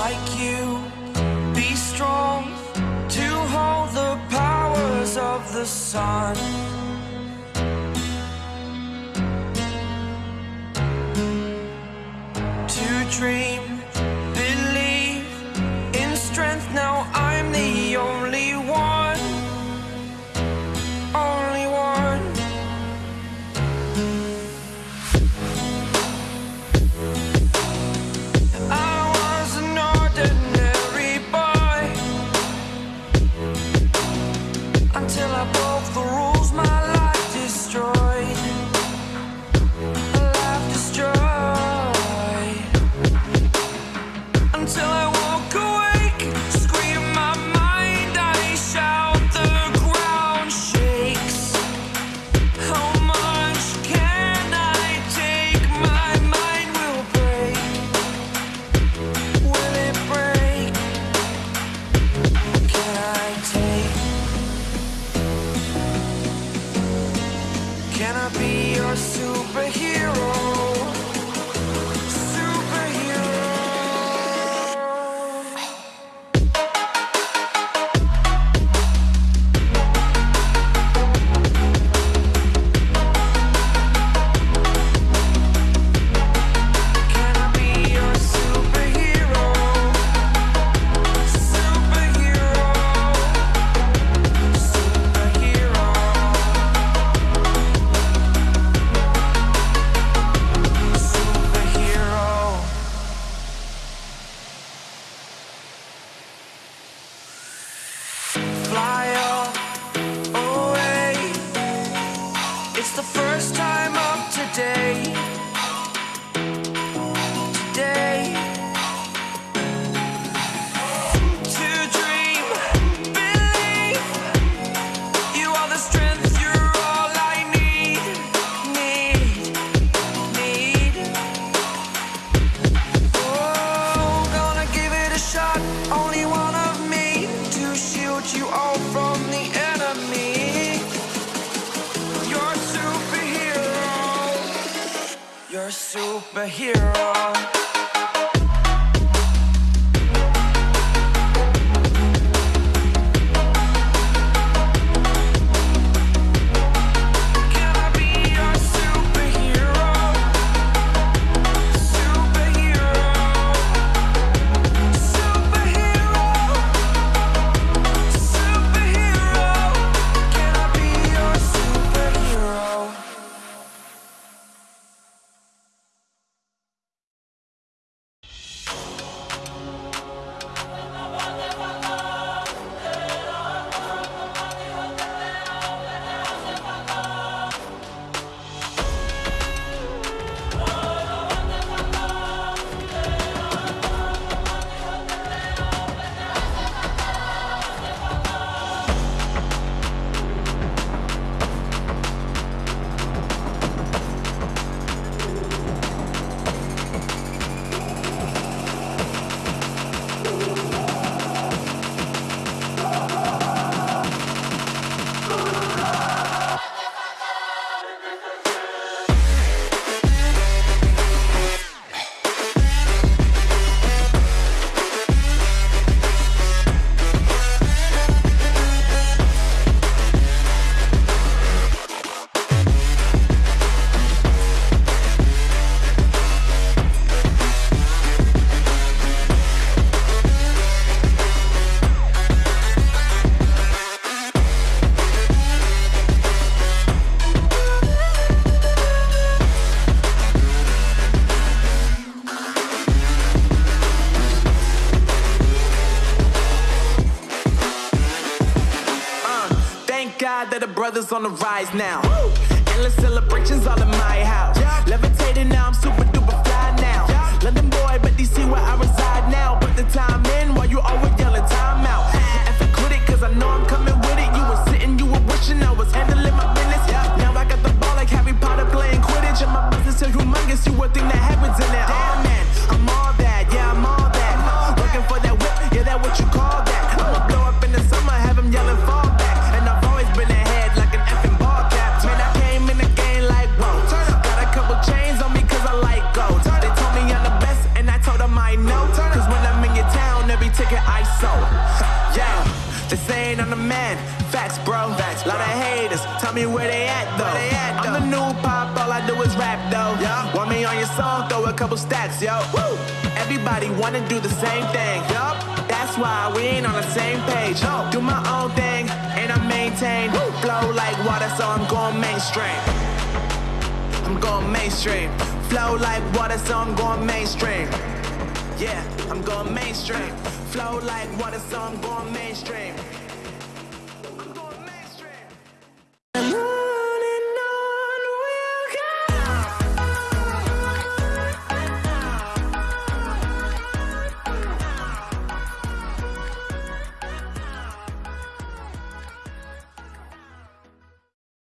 like you. Be strong to hold the powers of the sun. Until I broke the rules. love. God that the brothers on the rise now. Endless celebrations all in my house. Levitating now, I'm super duper fly now. London boy, but DC where I reside now. Put the time in while you always song, throw a couple stacks, yo. Woo! Everybody wanna do the same thing. Yup. That's why we ain't on the same page. Yo. Do my own thing, and I maintain. Flow like water, so I'm going mainstream. I'm going mainstream. Flow like water, so I'm going mainstream. Yeah, I'm going mainstream. Flow like water, so I'm going mainstream.